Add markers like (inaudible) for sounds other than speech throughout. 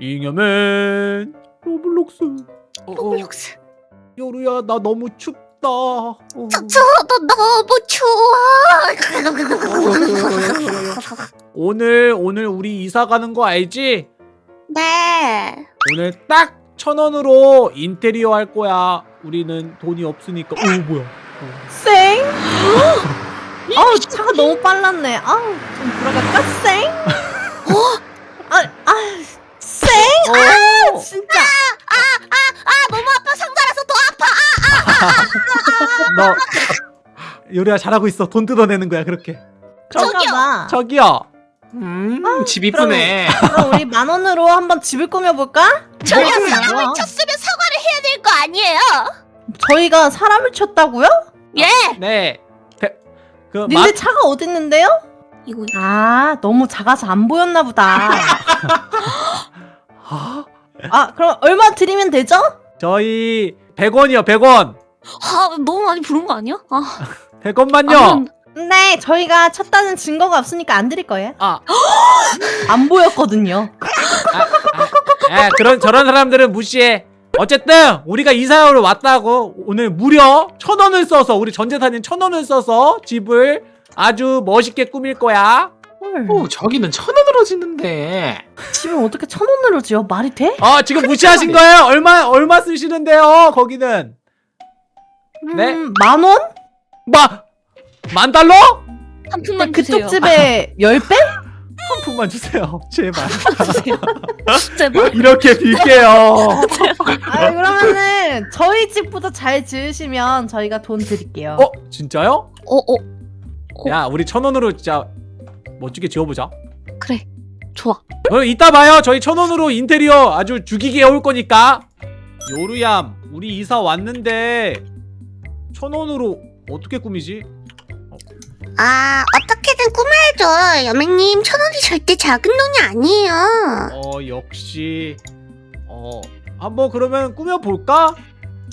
잉여맨 로블록스 어, 어, 로블록스. 요루야 나 너무 춥다 어. 저, 저도 너무 추워. (laughs) 오늘 오늘 우리 이사 가는 거 알지? 네. 오늘 딱 천 원으로 인테리어 할 거야 우리는 돈이 없으니까 오 뭐야 쌩? (gasps) 아우 차가 너무 빨랐네. 아우 좀 들어갈까? 쌩? 어? 아, 아, 쌩? 아, 진짜. 아 너무 아파 상자라서 더 아파. 너 요리야 잘하고 있어 돈 뜯어내는 거야 그렇게 저기요. 봐. 저기요 음, 아, 집 이쁘네. 그럼 우리 만 원으로 한번 집을 꾸며볼까? 저희가? 사람을 쳤으면 사과를 해야 될 거 아니에요? 저희가 사람을 쳤다고요? 예. 네 배- 그 마, 님들 차가 어딨는데요? 이거 아 너무 작아서 안 보였나 보다. (laughs) 아, 아 그럼 얼마 드리면 되죠? 저희 100원이요 100원 아 너무 많이 부른 거 아니야? 아 (laughs) 100원만요 아무튼 네 저희가 쳤다는 증거가 없으니까 안 드릴 거예요. 아, (gasps) 안 보였거든요. 아, 그런 저런 사람들은 무시해 어쨌든 우리가 이사하러 왔다고 오늘 무려 천 원을 써서 우리 전 재산인 천 원을 써서 집을 아주 멋있게 꾸밀 거야 헐. 오, 저기는 천 원 짓는데. 집을 어떻게 천 원으로 지어? 말이 돼? 어 지금 무시하신 거예요 얼마 얼마 쓰시는데요 거기는 네? 음, 만 원? 마, 만 달러? 한 푼만 그쪽 주세요. 집에 (laughs) 열 배? (laughs) 한 푼만 주세요 제발 (laughs) 주세요. 제발. 이렇게 빌게요 아 그러면은 저희 집보다 잘 지으시면 저희가 돈 드릴게요. 어 진짜요? 어 어. 야 우리 천 원으로 진짜 멋지게 지어보자 그래. 좋아. 그럼 이따 봐요 저희 천 원으로 인테리어 아주 죽이게 해올 거니까 요루얌 우리 이사 왔는데 천 원으로 어떻게 꾸미지? 아 어떻게든 꾸며야죠. 여맹님 천 원이 절대 작은 돈이 아니에요. 어 역시 어 한번 그러면 꾸며볼까?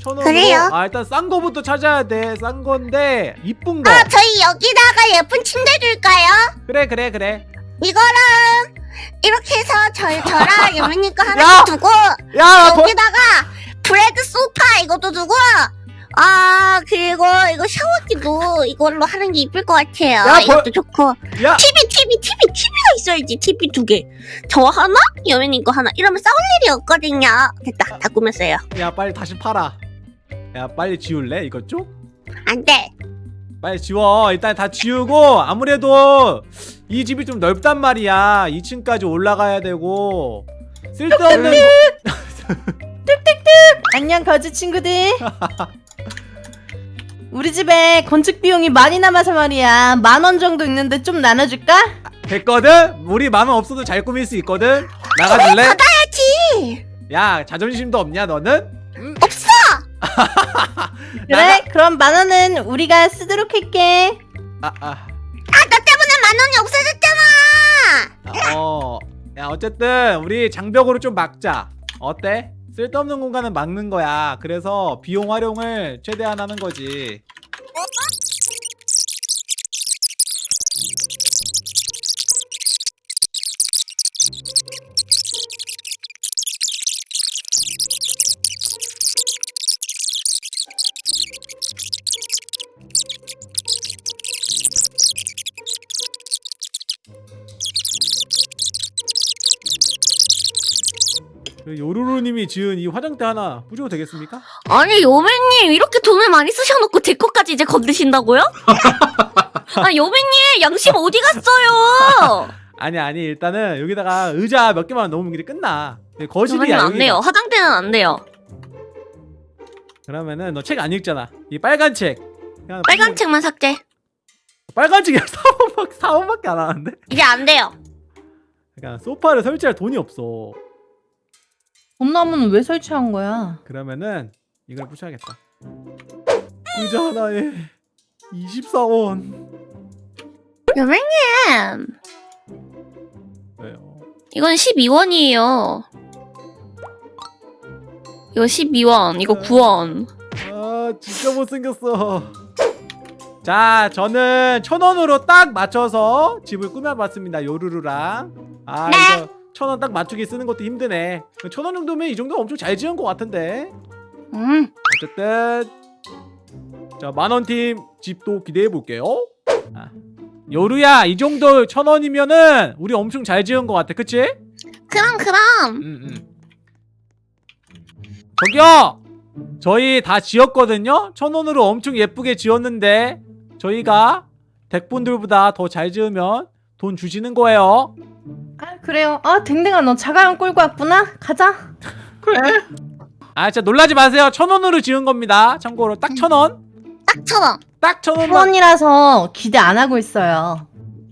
천 원으로 그래요. 아 일단 싼 거부터 찾아야 돼싼 건데 이쁜 거 아 저희 여기다가 예쁜 침대 줄까요? 그래 그래 그래 이거랑 이렇게 해서 저희 저랑 (laughs) 여맹님 거 야! 하나 두고 야 거, 여기다가 브레드 소파 이것도 두고 아 그리고 이거 샤워기도 이걸로 하는 게 이쁠 것 같아요. 야, 이것도 벌- 좋고 야 TV TV TV TV가 있어야지 TV 두 개. 저 하나 여맹님 거 하나 이러면 싸울 일이 없거든요. 됐다 다 꾸몄어요. 야 빨리 다시 팔아 야 빨리 지울래 이것 좀? 안돼. 빨리 지워 일단 다 지우고 아무래도 이 집이 좀 넓단 말이야 2층까지 올라가야 되고 쓸데없는 거- (laughs) 안녕 거지 친구들. (laughs) 우리 집에 건축 비용이 많이 남아서 말이야 만 원 정도 있는데 좀 나눠줄까? 됐거든? 우리 만 원 없어도 잘 꾸밀 수 있거든? 나가줄래? 하지. 야 자존심도 없냐 너는? 없어. (laughs) 그래 나가- 그럼 만 원은 우리가 쓰도록 할게. 아, 아, 아 만 원이 없어졌잖아. 어. 야 어쨌든 우리 장벽으로 좀 막자 어때? 쓸데없는 공간은 막는 거야 그래서 비용 활용을 최대한 하는 거지 요루루님이 지은 이 화장대 하나 부셔도 되겠습니까? 아니 요맨님 이렇게 돈을 많이 쓰셔놓고 제 것까지 이제 건드신다고요? (laughs) 아 요맨님 양심 어디 갔어요? (laughs) 아니 아니 일단은 여기다가 의자 몇 개만 넣으면 이제 끝나 요맨님 거실이야 안 돼요. 화장대는 안 돼요. 그러면은 너 책 안 읽잖아 이 빨간 책 빨간 책만 삭제. 빨간 책이 4원밖에 4원밖에 안 하는데 이제 안 돼요. 그러니까 소파를 설치할 돈이 없어 돈나무는 왜 설치한 거야? 그러면은 이걸 부셔야겠다 의자 하나에 24원 요맨님 왜요? 이건 12원이에요. 이거 12원, 이거 9원. 아 진짜 못생겼어 자 저는 천원으로 딱 맞춰서 집을 꾸며봤습니다 요루루랑 아 네. 이거 천 원 딱 맞추기 쓰는 것도 힘드네 천 원 정도면 이 정도면 엄청 잘 지은 것 같은데 음. 어쨌든 자 만원팀 집도 기대해 볼게요 아. 요루야 이 정도 천 원이면은 우리 엄청 잘 지은 것 같아 그치? 그럼 그럼. 음, 음. 저기요 저희 다 지었거든요 천 원으로 엄청 예쁘게 지었는데 저희가 덱분들보다 더 잘 지으면 돈 주시는 거예요 아 그래요. 아 댕댕아 너 자가용 끌고 왔구나. 가자. 그래. 아 진짜 놀라지 마세요 천 원으로 지은 겁니다 참고로 딱 천 원? 딱 천 원. 딱 천 원만 후원이라서 기대 안 하고 있어요.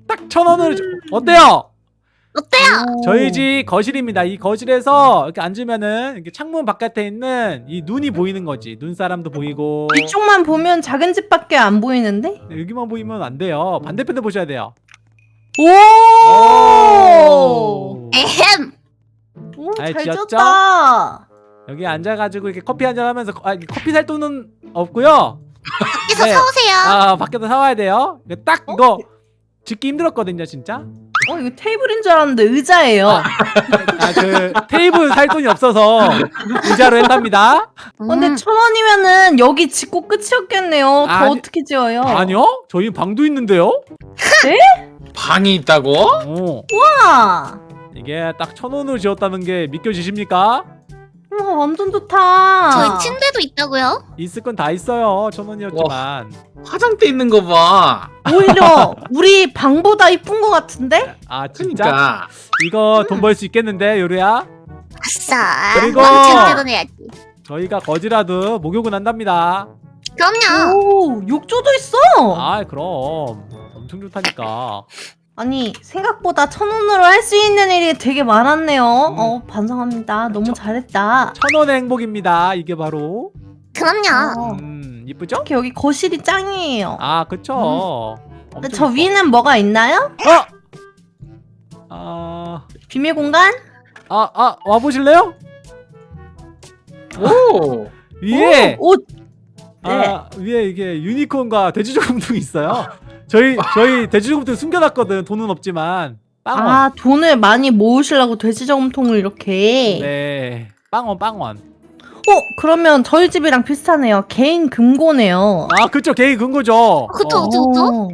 딱 천 원으로 지- 어때요? 어때요? 오. 저희 집 거실입니다. 이 거실에서 이렇게 앉으면은 이렇게 창문 바깥에 있는 이 눈이 보이는 거지. 눈사람도 보이고. 이쪽만 보면 작은 집밖에 안 보이는데? 네, 여기만 보이면 안 돼요. 반대편도 보셔야 돼요. 오! 오. 에헴. 오, 잘잘 지었죠? 지었다. 여기 앉아가지고 이렇게 커피 한잔 하면서 아, 커피 살 돈은 없고요. 밖에서 네. 사오세요. 아 밖에서 사와야 돼요. 이거 딱 이거 짓기 힘들었거든요, 진짜. 어, 이거 테이블인 줄 알았는데 의자예요. 아. (laughs) 아그 테이블 살 돈이 없어서 의자로 했답니다. 어, 근데 음. 천 원이면은 여기 짓고 끝이었겠네요. 더 아니- 어떻게 지어요? 아니요? 저희 방도 있는데요. 방이 있다고? 어. 우와, 이게 딱 천 원으로 지었다는 게 믿겨지십니까? 우와 완전 좋다. 저희 침대도 있다고요? 있을 건 다 있어요. 천 원이었지만. 화장대 있는 거 봐. 오히려 (laughs) 우리 방보다 이쁜 것 같은데? 아 진짜? 그러니까. 이거 돈 벌 수 있겠는데 요리야? 아싸. 그리고-. 저희가 거지라도 목욕은 한답니다. 그럼요. 오, 욕조도 있어. 아 그럼 엄청 좋다니까. 아니 생각보다 천 원으로 할 수 있는 일이 되게 많았네요. 음. 어 반성합니다. 너무 저- 잘했다. 천 원의 행복입니다. 이게 바로. 그럼요. 어. 음 이쁘죠? 이렇게 여기 거실이 짱이에요. 아 그쵸. 근데 엄청 저. 위는 뭐가 있나요? 어? 아, 비밀 공간? 아, 아, 와보실래요? 오. (laughs) 위에, 오, 옷. 네. 아, 위에 이게 유니콘과 돼지저금통이 있어요. 저희, 저희 돼지저금통 숨겨놨거든. 돈은 없지만. 빵원. 아 돈을 많이 모으시려고 돼지 저금통을 이렇게. 네. 빵원, 빵원. 어 그러면 저희 집이랑 비슷하네요. 개인 금고네요. 아, 그쵸. 개인 근거죠. 그쵸, 어, 그쵸. 그쵸? 어.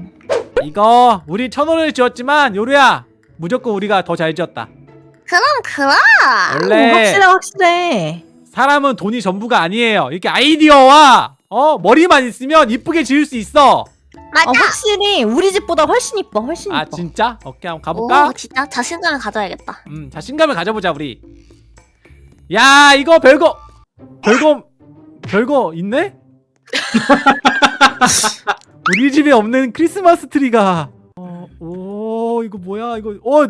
이거, 우리 천 원을 지었지만, 요리야. 무조건 우리가 더 잘 지었다. 그럼 그럼. 원래 오, 확실해 확실해. 사람은 돈이 전부가 아니에요. 이렇게 아이디어와 어 머리만 있으면 이쁘게 지을 수 있어. 맞아. 어, 확실히 우리 집보다 훨씬 이뻐 훨씬 아 이뻐. 진짜? 오케이 한번 가볼까? 오, 진짜 자신감을 가져야겠다. 음 자신감을 가져보자 우리. 야 이거 별거 별거 별거 있네? (laughs) 우리 집에 없는 크리스마스 트리가. 어, 오 이거 뭐야 이거 어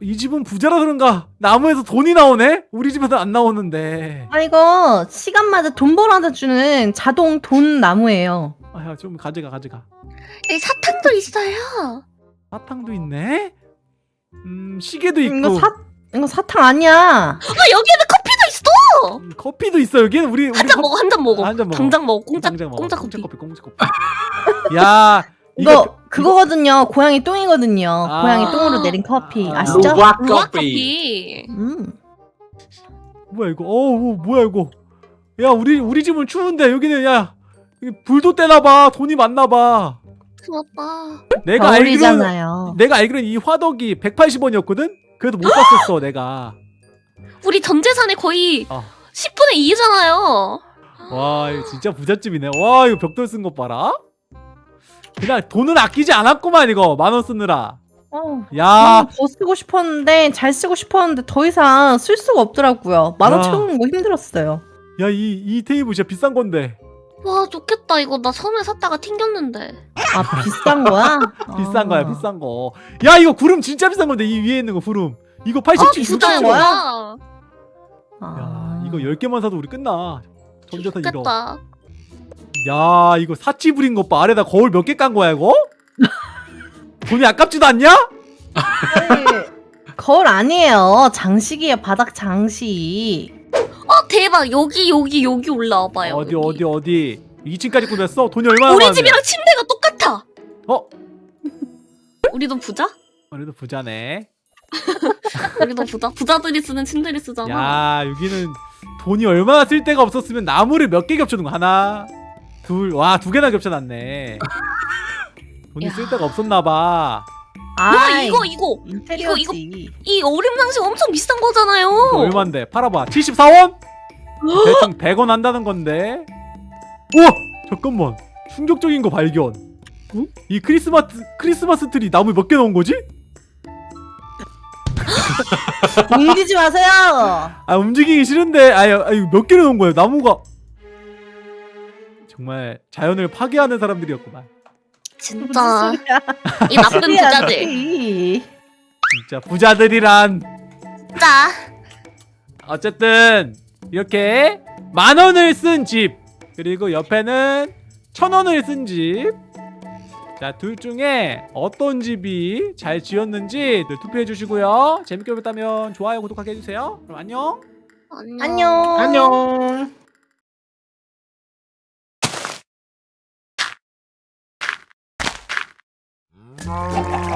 이 집은 부자라 그런가 나무에서 돈이 나오네? 우리 집에서 안 나오는데. 아 이거 시간마다 돈 벌어다 주는 자동 돈 나무예요. 아야 좀 가져가 가져가. 여기 사탕도 있어요. 사탕도 있네. 음 시계도 있고 이거 사 이거 사탕 아니야. 아 여기에는 있어. 음, 커피도 있어 여기는 우리 우리 한 잔 커- 먹어, 한 잔 먹어. 아, 한잔 먹어. 당장 먹어. 공짜, 당장 먹어. 공짜 공짜 커피. 커피 공짜 커피. 야 (laughs) 이거, 이거 그거거든요. 고양이 똥이거든요. 아. 고양이 똥으로 내린 커피 아. 아시죠? 루아 커피. 커피. 음. 뭐야 이거? 어 어, 뭐야 이거? 야 우리 우리 집은 추운데 여기는 야 여기 불도 떼나 봐 돈이 많나봐. 그렇다. 내가 알기로는 겨울이잖아요. 내가 알기로는 이 화덕이 180원이었거든. 그래도 못 샀었어 내가. 우리 전 재산의 거의 어. 10분의 2잖아요. 와 이거 진짜 부잣집이네. 와 이거 벽돌 쓴 것 봐라. 그냥 돈을 아끼지 않았구만 이거 만 원 쓰느라. 어. 야 더 쓰고 싶었는데 잘 쓰고 싶었는데 더 이상 쓸 수가 없더라고요. 만원 야. 채우는 거 힘들었어요. 야 이 이 테이블 진짜 비싼 건데. 와 좋겠다 이거 나 처음에 샀다가 튕겼는데. 아 비싼 거야? (laughs) 비싼 거야 아. 비싼 거. 야 이거 구름 진짜 비싼 건데 이 위에 있는 거 구름. 이거 아 87, 비싼 67. 거야? 거야. 아. 야 이거 10개만 사도 우리 끝나. 이거. 좋겠다. 야 이거 사치 부린 것 봐. 아래다 거울 몇 개 깐 거야 이거? 돈이 아깝지도 않냐? 아니, 거울 아니에요. 장식이에요. 바닥 장식. 어 대박 여기 여기 여기 올라와봐요. 어디 여기. 어디 어디 2층까지 꾸몄어? 돈이 얼마나 우리 많은데? 집이랑 침대가 똑같아. 어? 우리도 부자? 그래도 부자네 (laughs) 여기도 부자 부자들이 쓰는 침대를 쓰잖아. 야 여기는 돈이 얼마나 쓸 데가 없었으면 나무를 몇 개 겹쳐둔 거 하나 둘 와 두 개나 겹쳐놨네 돈이 야. 쓸 데가 없었나봐 와 이거 이거 인테리어지. 이 어림낭시 엄청 비싼 거잖아요. 이거 얼만데 팔아봐 74원? 대충 100원 한다는 건데 우와 잠깐만 충격적인 거 발견 어? 이 크리스마스 크리스마스 트리 나무 몇 개 넣은 거지? (laughs) 움직이지 마세요. 아 움직이기 싫은데. 아유 아유 몇 개를 넣은 거예요? 나무가. 정말 자연을 파괴하는 사람들이었구만. 진짜. 이 나쁜 부자들. 진짜 부자들이란. 자, 어쨌든 이렇게 만 원을 쓴 집. 그리고 옆에는 천 원을 쓴 집. 자, 둘 중에 어떤 집이 잘 지었는지 늘 투표해 주시고요. 재밌게 보셨다면 좋아요, 구독하게 해주세요. 그럼 안녕. 안녕. 안녕. 안녕.